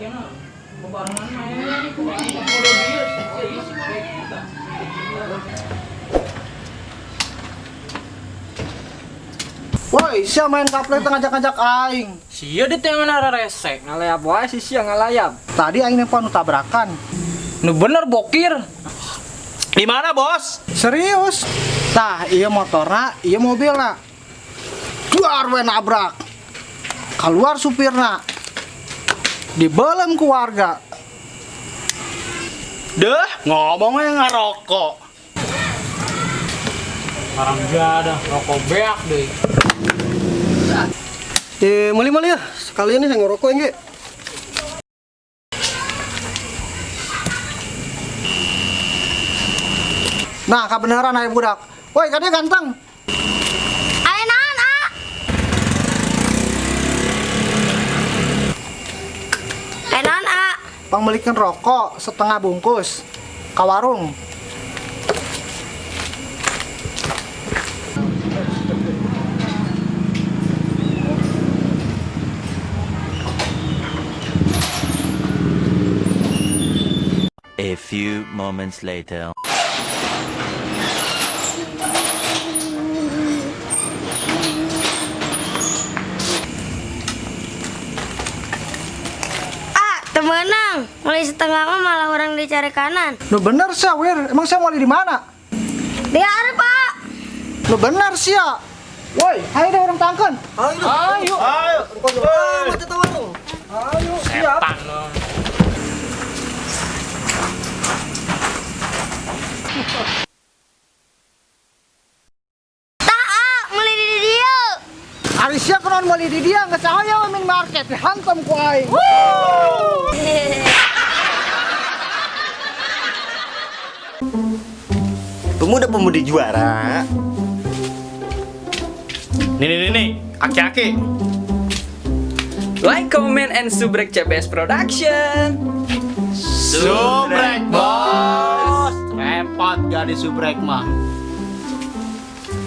kena di serius sih kita. Woi, siapa main kaplek ngajak-ngajak aing? Sia dia teh mana resek. Ngalayap wae si sia ngalayap. Tadi aing nempo nu tabrakan. Nu bener bokir. Di mana, Bos? Serius? Tah, iya motorna, iya mobilna. Duar we nabrak. Keluar supirna. Dibelem keluarga. Deh, ngomongnya ngerokok. Barang ada rokok beak deh. Eh, mali-mali ya. Sekalian nih saya ngerokok Nge. Nah, kebenaran ayah budak. Woi, katanya ganteng. Pembelikan rokok setengah bungkus. Ke warung. A few moments later. Temenang. Mulai setengah mah malah orang dicari kanan. Lu bener sih, Wir. Emang saya mau di mana? Dia ada, Pak. Lu bener sih ya. Woi, ayo deh orang tangkan. Ayo. Ayo. Ayo. Ayo, siap. Setan lo. Tak, ah. Mulai di dia. Ari siap kan mau di dia nggak saya min market hantam ku aing. Pemuda-pemudi juara. Nih, nih, nih, nih. Aki-aki. Like, comment, and subrek CBS Production. Subrek, bos. Repot gak di subrek mah.